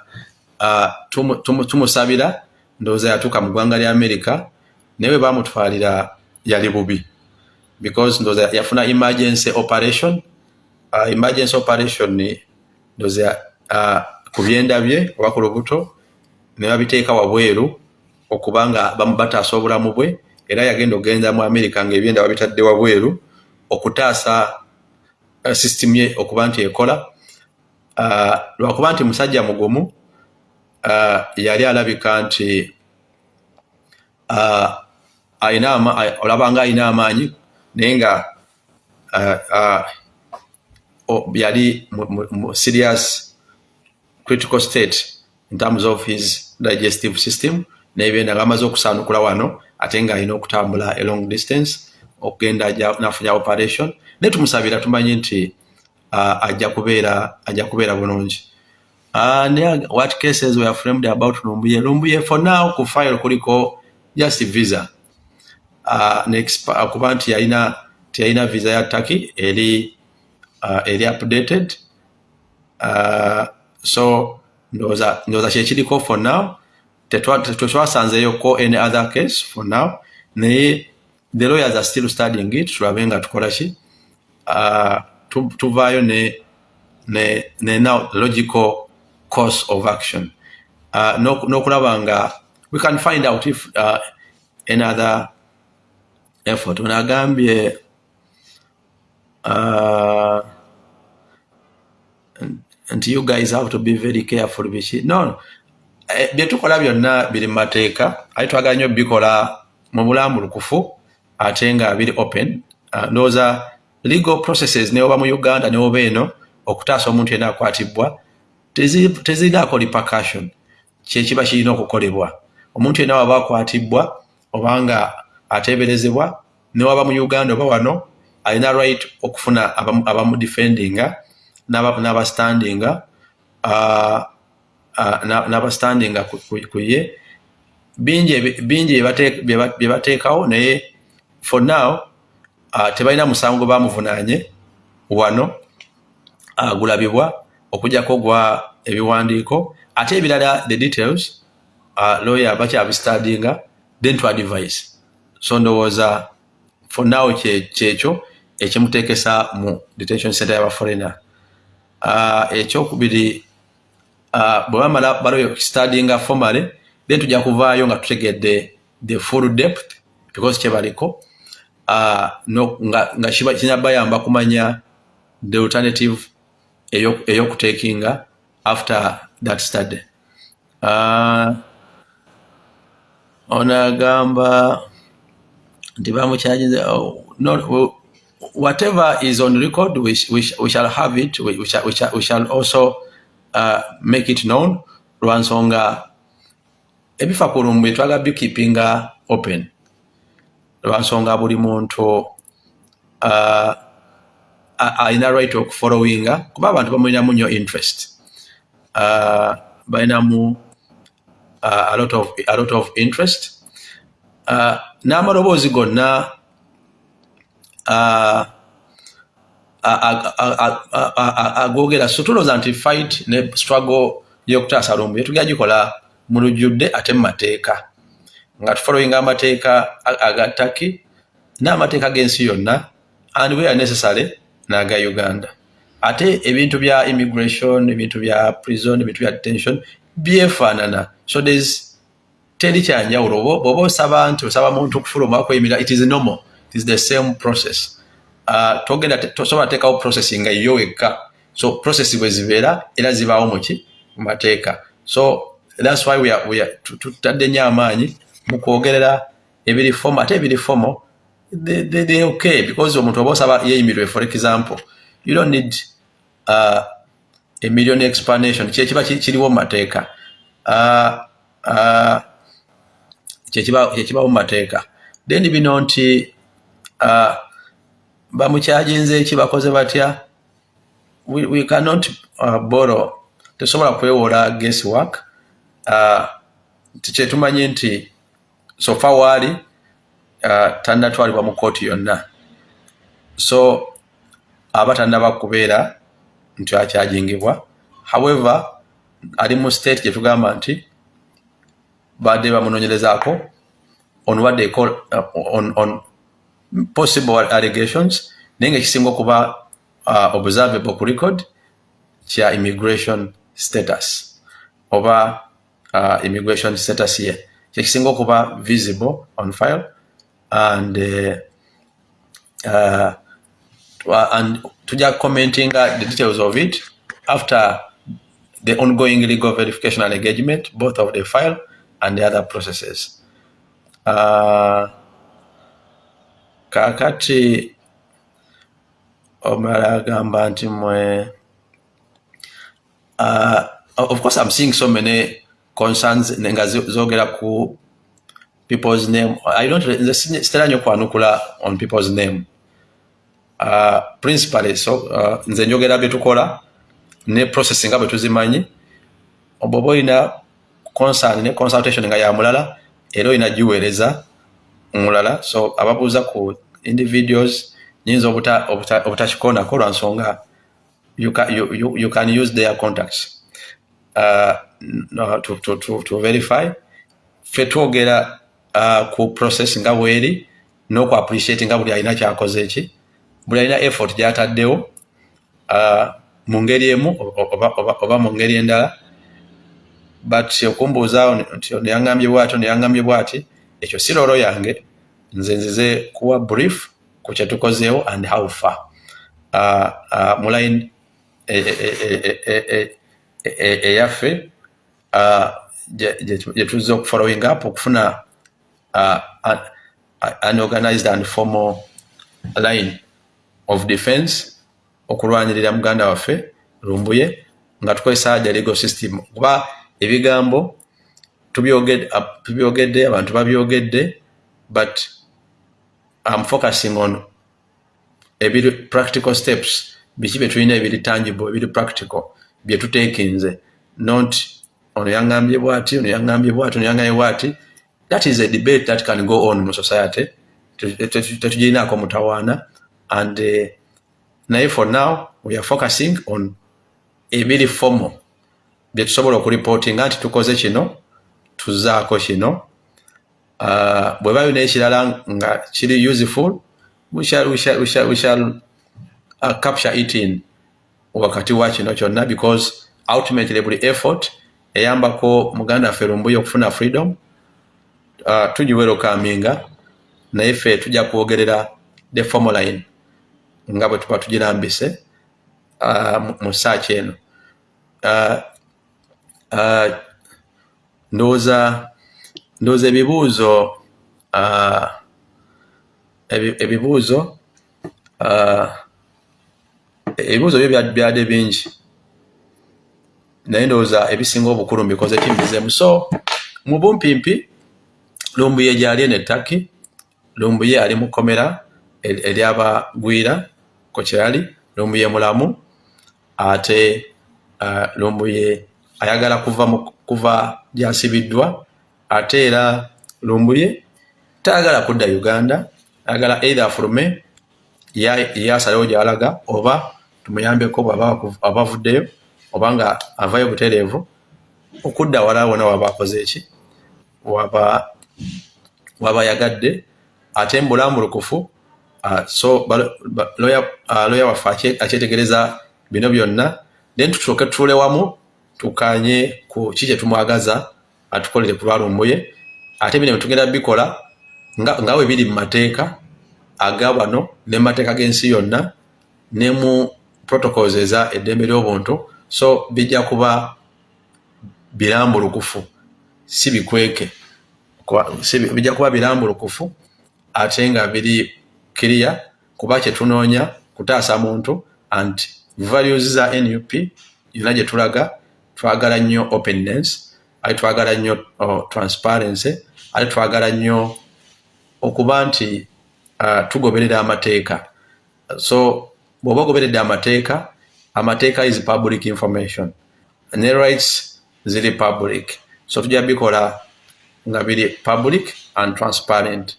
uh, tumusabira tumu, ndowooza yatuuka mu ggwanga lya america naye we bamutwalira yali bubi. Because ndowooza yafuna emergency operation uh, emergency operation ndowooza uh, ku byenda bye oba ku lubuto ne babiteeka wabweru okubanga bataasa obulamu bwe era yagenda okgenda mu america ngaebyenda babitadde wabweru okutaasa uh, system ye okuba nti ekola. Uh, lwakuba nti musajja mugumu uh, yali alabika nti olabanga alina amaanyi naye nga yali serious critical state in terms of his digestive system nebyenda nga amaze okusanukula wano ate nga alina okutambula a long distance okugenda nafunya operation. Naye tumusabira tumanyi nti ajja kubeera ajja kubeera bulungi. What cases were framed about lumbuye? Lumbuye for now ku file kuliko just visa. Kuba nti yalina tiyalina visa ya taki eri eri updated. So ndoza kyekiriko for now. Tetwasanzeyoko any other case for now. Naye the lawyers are still studying it. Tulabe nga tukolaki uh, tuvaayo ne, ne, ne now logical course of action. Uh, n'okulaba nga we can find out if uh, another effort. Ono agambye uh, nti you guys have to be very careful biki no eh, byetukola byonna biri mu mateeka. Ate twagala nnyo bikola mu bulambulukufu ate nga biri open uh, ndowooza legal processes neoba mu uganda neoba eno okutaasa omuntu yena akwatibwa tezirinaako repercussion kyekiba kirina okukolebwa. Omuntu yena waba akwatibwa obanga ateeberezebwa newaba mu uganda oba wano alina right okufuna abamudefendinga n'abastandinga n'abastandinga ku ye. Bingi bye bateekawo naye for now uh, tebalina musango bamuvunanye wano uh, gulabibwa okujjako gwa ebiwandiiko. Ate ebirala the details uh, lawyer bakyabistadinga then to advise. So ndowooza for now kyekyo ekimuteekesa mu detention center y'abaforena uh, ekyokubiri uh, bwe bamala balo stadinga formally then tujja kuvaayo nga tutegedde the full depth because kyebaliko nga, nga kinabayamba kumanya the alternative eyo after that study. Uh, onagamba nti bamukyajinze oh, no, whatever is on record we, we, we shall have it. We, we, shall, we, shall, we shall also uh, make it known. Lwansonga ebifa ku lumbu etwaga bikeepinga open lwansonga buli muntu uh, alina right okufollowinga kuba abantu bamulinamu nnyo interest. Uh, balinamu uh, a, lot of, a lot of interest. N'amaloboozi gonna agogera so tulowooza nti fight ne struggle y'okutaasa lumbu yetugera gikola mu lujjudde ate mu mateeka nga tufollowinga amateeka agattaki n'amateeka g'ensi yonna and we are necessary n'aga uganda. Ate ebintu bya immigration ebintu bya prison ebintu bya detention byefaanana so there's teri kyanjawulo bwoba osaba nti osaba muntu okufuluma kweyimira it is normal. It is the same process. Uh, togenda tosobola teekawo process nga yo wekka. So process bwe zibeera era zibaawo muki mu mateeka. So thats why tutadde nnyo amaanyi mu kwogerera ebiri fomo ate ebiri fomo they okay because omuntu oba osaba yeyimirwe for example you don't need uh, a million explanation. Kyekiba kiriwo mu mateeka. Uh, uh, kyekibawo mu mateeka. Then bino nti uh, bamukyajinze eki bakoze batya? We, we cannot uh, borrow. Tesobola kwewola guess work uh, kyetumanyi nti sofa waali uh, tannatwalibwa mu kooti yonna. So aba tannaba kubeera nti akyajingibwa however ali mu state gyetugamba nti badde bamunonyerezaako on what they call uh, on, on possible allegations naye nga ekisinga okuba uh, observable ku record kya immigration status oba uh, immigration status ye kyekisinga okuba visible on file and uh, uh, and tuja commenting the details of it after the ongoing legal verification and engagement both of the file and the other processes. Uh, kakati mwe uh, of course i'm seeing so many concerns nga zogera ku people's name. I don't sitera nyo kwanukula on people's name. Uh, principally so uh, nze njogera byetukola ne process nga bwe tuzimanyi. Oboba olina concern ne consultation nga yamulala era olina giweereza mulala. So ababuuza ku individuals nyinza obutakikonako lwansonga you, you, you can use their contacts uh, to, to, to, to verify. Fe twogera uh, ku process nga bweri n'oku appreciate nga buli alina kyakoze eki buli alina effort gyataddewo uh, mu ngeri emu oba, oba, oba mu ngeri endala. But okumbuuzaawo nti neyaŋambye bwatyo neyaŋambye bwati ekyo si lolo yange. Nze nzize kuwa brief ku kyetukozeewo and how far. Uh, uh, mu line eyaffe gyetuzze okufollowing up okufuna an organized and formal line of defense okulwanirira muganda waffe lumbuye nga tukozesa ja legal system. Kuba ebigambo tubyogedde abantu babyogedde but am focusing on ebiri practical steps. Biki byetulina ebiri tangible ebiri practical byetutekinze not ono yaŋambye bwati ono yaŋambye bwati ono yaŋambye bwati. That is a debate that can go on mu society. Tetugirinaako mutawaana. And uh, naye for now we are focusing on ebiri formal. Byetusobola okuripootinga nti tukoze kino tuzaako kino. Uh, bwe bayo n'ekirala nga kiri useful we shall, we shall, we shall, we shall uh, capture it in wakati wa kino kyonna because ultimately buli effort eyambako muganda waffe lumbuye okufuna freedom uh, tugiwerokaminga naye ffe tujja kwogerera the formaline nga bwe tuba tugirambise uh, mu saaki eno. Uh, uh, ndowooza ndowooza ebibuuzo uh, ebibuuzo uh, ebibuuzo byo byadde bingi. Naye ndowooza ebisinga obukulu mbikoze kimbizemu so mu bumpimpi lumbuye gyali eno ettaki lumbuye ali mu komera eryabagwira ku kyali lumbuye mulamu ate lumbuye ayagala kuva kuva gyasibiddwa ate era lumbuye tayagala kudda uganda ayagala either fulume yasalawo gyalaga oba tumuyambeko abavuddeyo oba nga avayo butereevu okudda wala wona waba akoze eki waba yagadde ate mbulambulukufu so loya waffe akyetegereza bino byonna then tutuuke tutuule wamu tukanye ku ki kyetumwagaza atukolere ku lwalumbuye ate bino tugenda bikola nga we biri mu mateeka aga bano ne mateeka g'ensi yonna ne mu protocols eza eddembe ly'obuntu so bijja kuba birambulukufu si bikweke. Bijja kuba birambulukufu ate nga biri kiriya kuba kyetunoonya kutaasa muntu anti values za nup yonna gye tulaga twagala nnyo openness ate twagala nnyo transparency ate twagala nnyo okuba nti uh, tugoberera amateeka. So bw'oba ogoberedde amateeka amateeka is public information. Ne rights ziri public. So tujja bikola nga biri public and transparent.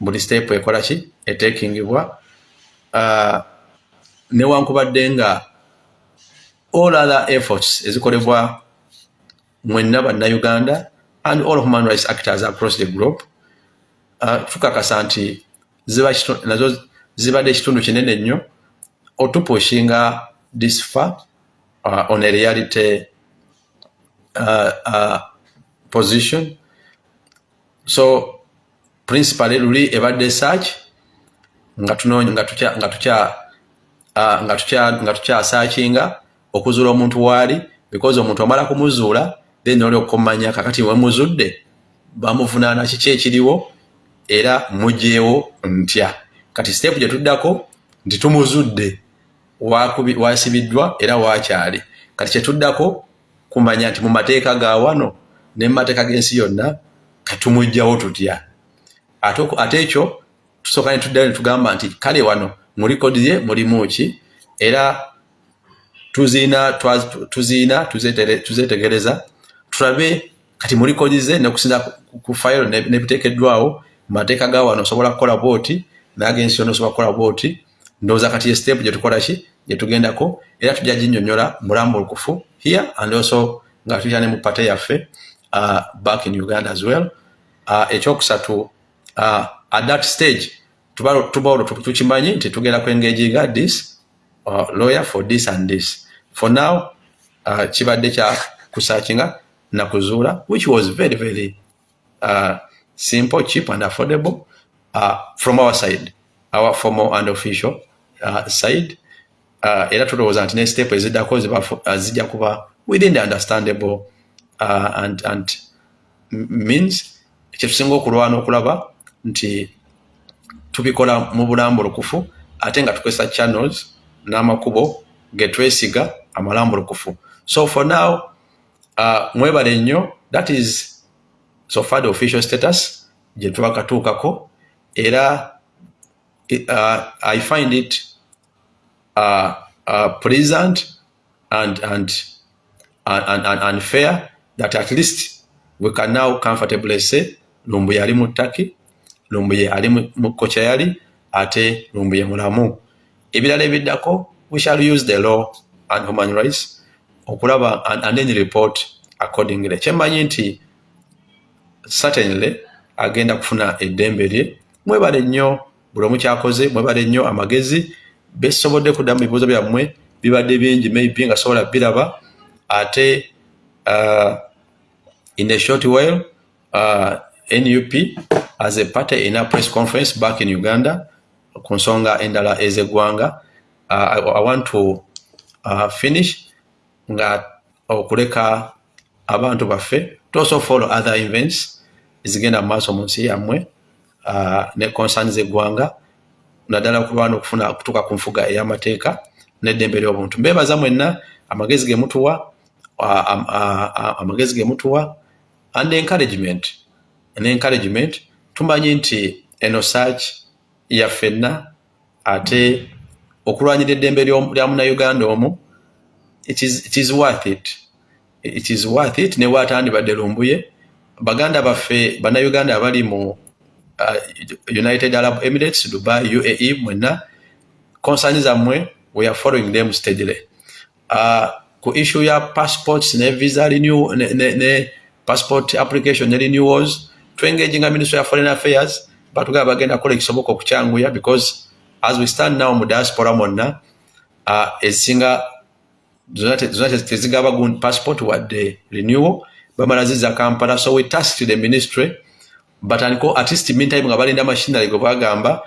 Buli step ekola ki? Etekingibwa uh, newankubadde nga all other efforts ezikolebwa mwenna bannauganda and all human rights actors across the globe uh, tukakasa nti nazo zibadde ekitundu kinene nnyo otupushinga this far uh, on a reality uh, uh, position. So principally luli ebadde search nga tunonya nga tukya nga tukya uh, nga tukya nga tukya searchinga okuzuula omuntu waali because omuntu amala kumuzuula then oli okumanya kakati wemuzudde bamuvunaana kiki ekiriwo era mugyewo ntya. Kati step gye tuddako nti tumuzudde wasibiddwa era wakyali. Kati kyetuddako kumanya nti mu mateeka ga wano ne mu mateeka g'ensi yonna katumugjawo tutya. Ate ekyo tusooka ne tuddayo ne tugamba nti kale wano mu likodi ye mulimu ki? Era tuziina tuziina tuzetegereza tulabe kati mu likodi ze nekusinza ku fayiro nebiteekeddwawo mu mateeka ga wano osobola kukola booti nagensi yonna osobola kukola booti ndowooza kati ye step gyetukola ki gyetugendako era tujja ginyonyola mulambo olukufu here and also nga tutya ne mu pate yaffe uh, back in uganda as well. Uh, ekyokusatu uh, at that stage tuba olwo tukimanyi nti tugenda kwengejiga this uh, lawyer for this and this. For now uh, kibadde kya kusakinga nakuzuula which was very very uh, simple cheap and affordable uh, from our side our formal and official uh, side era tulowooza nti ne step eziddako uh, zijja kuba within the understandable uh, and, and means kyetusinga okulwana okulaba nti tubikola mu bulambu lukufu ate nga tukozesa channels n'amakubo getwesiga amalambu lukufu. So for now uh, mwebale nnyo that is so far the official status gye twakatuukako. Era uh, i find it uh, uh, pleasant and, and, and, and unfair that at least we can now comfortably say lumbuye ali mu ttaki lumbuye ali mu kocha yali ate lumbuye mulamu. Ebirala ebiddako we shall use the law and human rights okulaba and, and then report accordingly. Kyemmanyi nti certainly agenda kufuna eddembe lye mwebale nnyo buli omu kyakoze mwebale nnyo amagezi besobodde kuddamu bibuuzo byammwe bibadde bingi maybe nga sobola biraba. Ate uh, in a short while uh, nup as a party in a press conference back in uganda ku nsonga endala ezeggwanga. Uh, I, i want to uh, finish nga okuleka abantu baffe to also follow other events ezigenda mu maaso mu nsi yammwe uh, ne concerni zeggwanga naddala okulwana okufuna okutuuka ku nfuga ey'amateeka n'eddembe ly'obuntu. Mbeebaza mwenna amagezi ge mutuwa amagezi ge mutuwa and encouragement. Encouragement tumanyi nti eno search yaffenna ate okulwanyira eddembe lya munauganda omu it is worth it. It is worth it ne waatandibadde lumbuye. Baganda baffe bannauganda abali mu uh, United Arab Emirates, Dubai, UAE, mwena, concerni zammwe, we are following them steadily. Uh, ku issue ya passports ne visa renew, ne, ne, ne passport application ne renewals, to engaging a Ministry of Foreign Affairs, but we have again a colleague soboko kuchanguya because as we stand now mu diaspora mwena, uh, ezinga zonate tezigaba gun passport wadde renewal, bamalaziza Kampala, so we tasked the ministry batandiko at least meantime nga balinda machinery gwe bagamba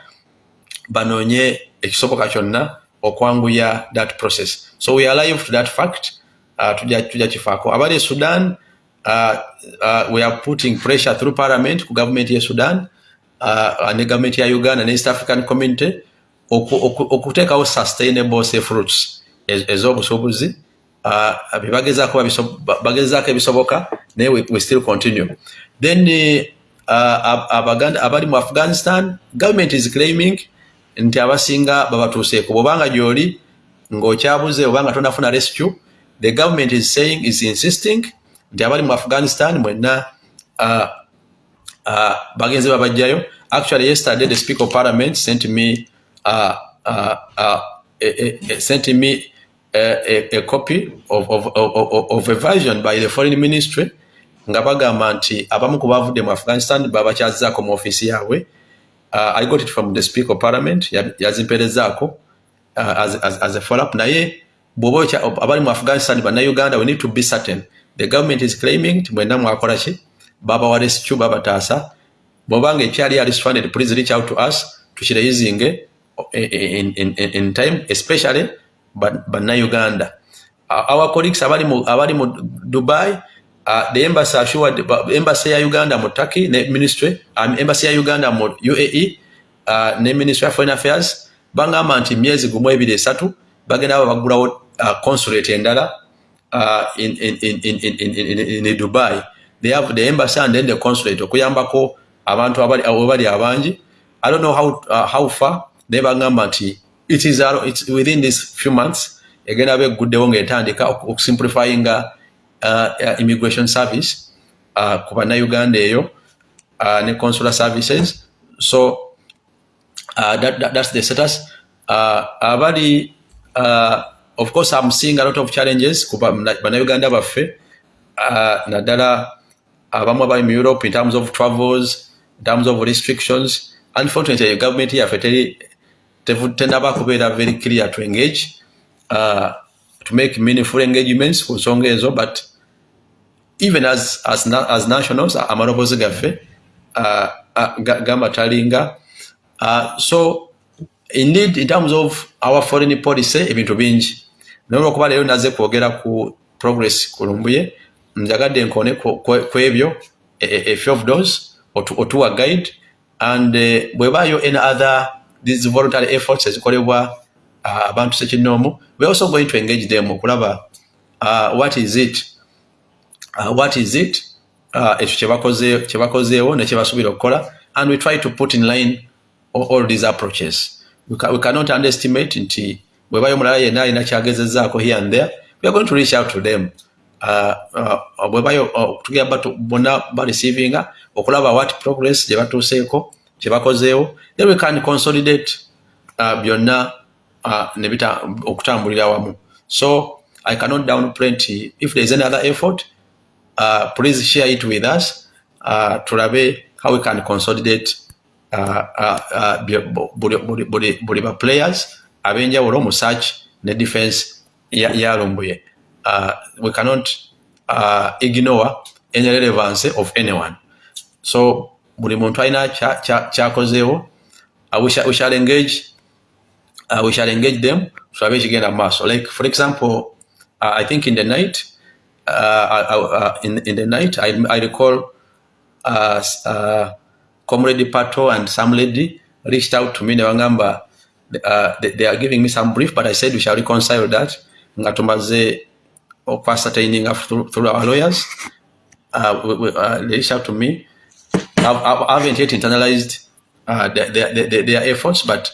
banoonye ekisoboka kyonna okwanguya that process. So we are alive to that fact uh, tujja kifaako. Abali e sudan uh, uh, we are putting pressure through parliament ku government ye sudan uh, ne government ya uganda ne east african community okuteekawo oku, oku sustainable safe routes ez'obusuubuzi uh, bagezaako ebisoboka naye we, we still continue. Then uh, abali mu afghanistan government is claiming nti abasinga babatuuseeko. Bwobanga gyoli ngaokyabuze obanga tonafuna rescue the government is saying is insisting nti abali mu afghanistan mwenna uh, uh, bagenzi babajjayo actually yesterday the speaker of parliament sent me uh, uh, uh, uh, uh, sent me a, a copy of, of, of, of a version by the foreign ministry nga bagamba nti abamu ku bavudde mu afghanistan babakyazaako mu ofiisi yaabwe. Uh, i got it from the speaker of parliament yazimperezaako uh, as, as, as a follow-up. Naye bwoba abali mu afghanistan bannauganda we need to be certain. The government is claiming ti mwena mwakola ki? Babawa rescue babataasa bwobanga ekyali ali funded please reach out to us tukirayizinge in, in, in, in time especially bannauganda uh, our colleagues abali mu, abali mu dubai uh, the embassy assured embassy ya uganda mu turkey ne ministry um, embassy ya uganda mu uae uh, ne ministry of foreign affairs. Bangamba nti myezi gumu ebiri esatu bagenda aba bagulawo uh, consulate endala uh, in, in, in, in, in, in, in, in dubai. They have the embassy and then the consulate okuyambako abantu abali abangi. I don't know how, uh, how far naye bagamba nti it is it's within these few months egenda ba eguddewo ngaetandika okusimplifyinga uh, uh, immigration service uh, ku bannauganda eyo uh, ne consular services. So uh, that, that, that's the status. Uh, uh, of course i'm seeing a lot of challenges ku bannauganda baffe. Uh, naddala abamu mu europe in terms of travels in terms of restrictions. Unfortunately the government yaffe tenaba kubeera very clear to engage. Uh, to make meaningful engagements ku nsonga ezo but even as, as, as nationals amaloboozi gaffe uh, uh, gamba talinga. Uh, so indeed in terms of our foreign policy ebintu bingi. Naye olwokuba leero naze kwogera ku progress kulumbuye njagadde nkone ku ebyo a, a, a few of those otuwa guide and uh, bwebaayo any other these voluntary efforts ezikolebwa abantu sekinoomu. We also going to engage them okulaba uh, what is it uh, what is it uh, ekyo kyebakozeewo nekyebasuubira okukola and we try to put in line all, all these approaches. We, ca we cannot underestimate nti bwebayo mulala yenna alina kyagezezaako here and there we are going to reach out to them. Bwebayo tugenda bonna bareceiving okulaba what progress gye batuuseeko kyebakozeewo. Then we can consolidate uh, uh, nebita okutambulira wamu so i cannot downplay nti if there is any other effort uh, please share it with us uh, tulabe how we can consolidate uh, uh, uh, buli baplayers abenjawulo mu search ne defense yalumbuye uh, we cannot uh, ignore any relevance of anyone. So buli muntu alina kyakozeewo we shall engage uh, we shall engage them. Tulabe ekigenda mu maaso like for example uh, i think in the night uh, uh, in, in the night i, I recall uh, uh, comrade pato and some lady reached out to me. Nebagamba uh, they, they are giving me some brief but i said we shall reconcile that. Nga tumaze okwasataining through, through our lawyers. Uh, we, we, they reached out to me. I haven't yet internalized their, their, their efforts, but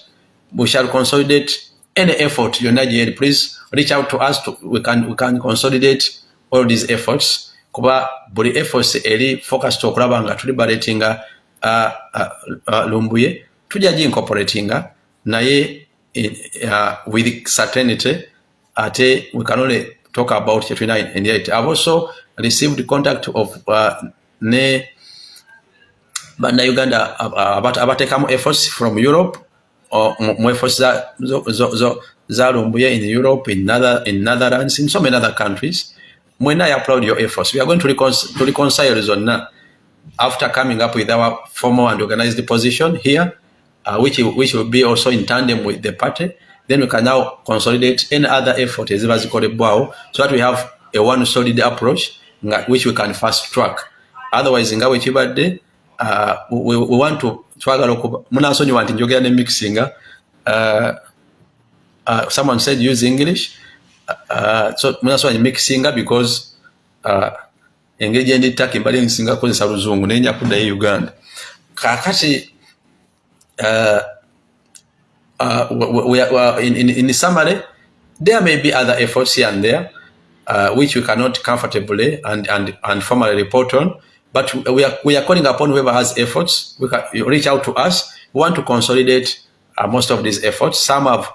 we shall consolidate any effort you're not yet. Please reach out to us. To, we can we can consolidate all these efforts. Kuba buli efforts eri focus to okulaba nga tuliberatinga uh, uh, uh, lumbuye tujja gi incorporatinga naye uh, with certainty ate we can only talk about kyetulina in it. I've also received contact of uh, ne bannayuganda abateekamu efforts from europe mu efforts zalumbuye in europe in, Nether, in netherlands in so many other countries. When i applaud your efforts we are going to, recon to reconcile zonna after coming up with our formal and organized position here uh, which, which will be also in tandem with the party then we can now consolidate any other effort eziba zikolebwawo so that we have a one solid approach which we can fast track. Otherwise in bwekibadde uh, we, we want to twagala okuba munansonyiwa nti njogera ne mixinga uh, uh, someone said use english uh, so munansonyiwa mixinga because uh, engeri gyendi ttaka embali nsinga kukozesa luzungu nenya kuddayo uganda. Kakati uh, uh, we, we, we, in, in, in summary there may be other efforts here and there uh, which we cannot comfortably and, and, and formally report on but we are, we are calling upon whoever has efforts, we can reach out to us. We want to consolidate uh, most of these efforts. Some have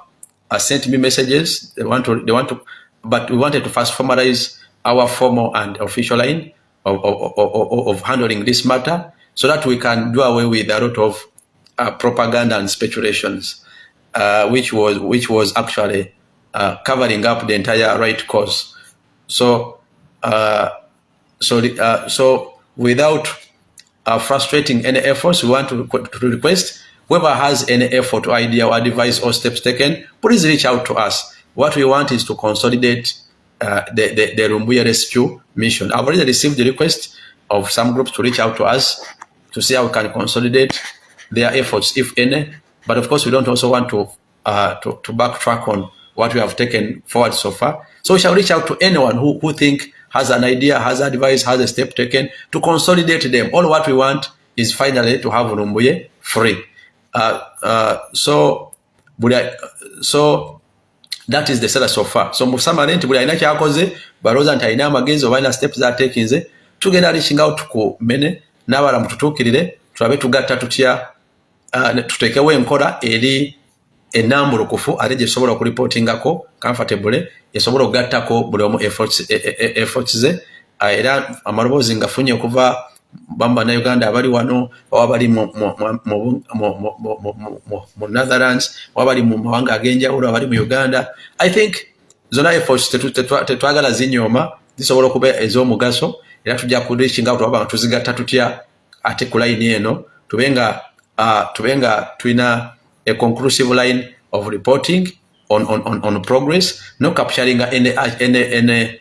uh, sent me messages. They want to, they want to, but we wanted to first formalize our formal and official line of, of, of, of handling this matter so that we can do away with a lot of uh, propaganda and speculations, uh, which was which was actually uh, covering up the entire right cause. So, uh, so, uh, so without uh, frustrating any efforts, we want to, to request whoever has any effort or idea or advice or steps taken, please reach out to us. What we want is to consolidate uh, the, the, the Rumbuya rescue mission. I've already received the request of some groups to reach out to us to see how we can consolidate their efforts, if any. But of course, we don't also want to, uh, to, to backtrack on what we have taken forward so far. So we shall reach out to anyone who, who think has an idea, has advice, has a step taken to consolidate them. All what we want is finally to have Rumbuye free. Uh, uh, so, so that is the seller so far. So summary nti buli alina kyakoze balowooza nti alina amagezi oba alina steps z'ateekinze tugenda reaching out ku mene n'abala mututuukirire tulabe tugatta tutya uh, tuteekewo enkola eri enambulukufu ate gyesobola okuripootingako comfortable esobola okugattako buli omu efforts e, e, e, ze uh, era amaloboozi ngafunye okuva bamu bannayuganda abali wano oba bali mu netherlands oba bali mu mawanga ag'enjawulo abali mu uganda i think zonna efforts tetwagala zinyooma zisobola okuba ez'omugaso era tujja kureachinga tuaba nga tuzigatta tutya ate ku layini eno tube nga tulina a conclusive line of reporting on, on, on, on progress no capturing any, any, any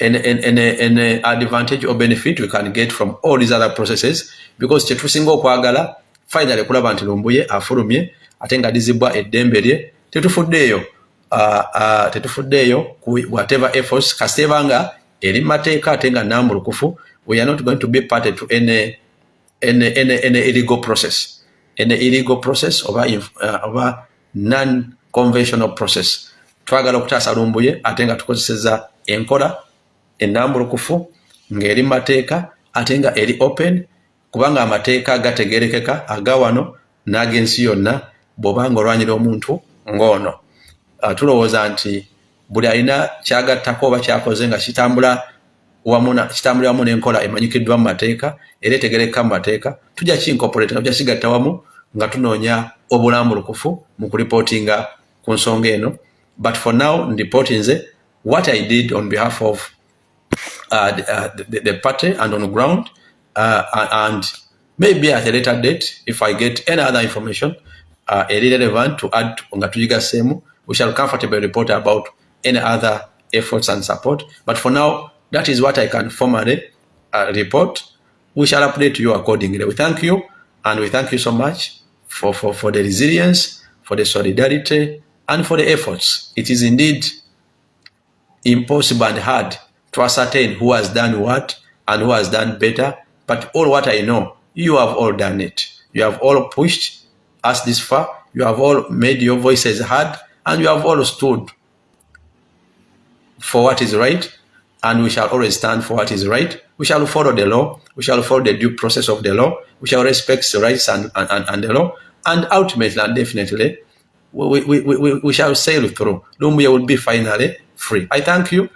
any, any, any advantage or benefit we can get from all these other processes because kyetusinga okwagala finally kulaba nti lumbuye afulumye ate nga dizibwa eddembe lye tetufuddeeyo uh, uh, tetufuddeeyo whatever efforts kasiteba nga eri mateeka ate nga nambulukufu we are not going to be party to any, any, any, any illegal process any illegal process oba, uh, oba non conventional process. Twagala okutaasa lumbuye ate nga tukozeseza enkola enambulukufu ng'eri mateeka ate nga eri open kubanga amateeka gategerekeka aga wano n'ag'ensi yonna bw'obanga olwanyira omuntu ng'ono. Uh, tulowooza nti buli alina kyagattako oba kyakoze nga kitambula kitambulira wamu n'enkola emanyikiddwa mu mateeka era etegereka mu mateeka tujja kinkoporate tujja kigatta wamu nga tunoonya obulambulukufu mu kulipootinga ku nsonga eno but for now ndipootinze what i did on behalf of uh, the, uh, the, the party and on the ground. Uh, and maybe at a later date, if I get any other information uh, relevant to add to tujigaseemu we shall comfortably report about any other efforts and support. But for now, that is what I can formally uh, report. We shall update you accordingly. We thank you, and we thank you so much for, for, for the resilience, for the solidarity, and for the efforts. It is indeed impossible and hard to ascertain who has done what and who has done better. But all what I know, you have all done it. You have all pushed us this far. You have all made your voices heard and you have all stood for what is right. And we shall always stand for what is right. We shall follow the law. We shall follow the due process of the law. We shall respect the rights and, and, and the law. And ultimately and definitely, we, we, we, we, shall sail through. Lumbuya will be finally free. I thank you.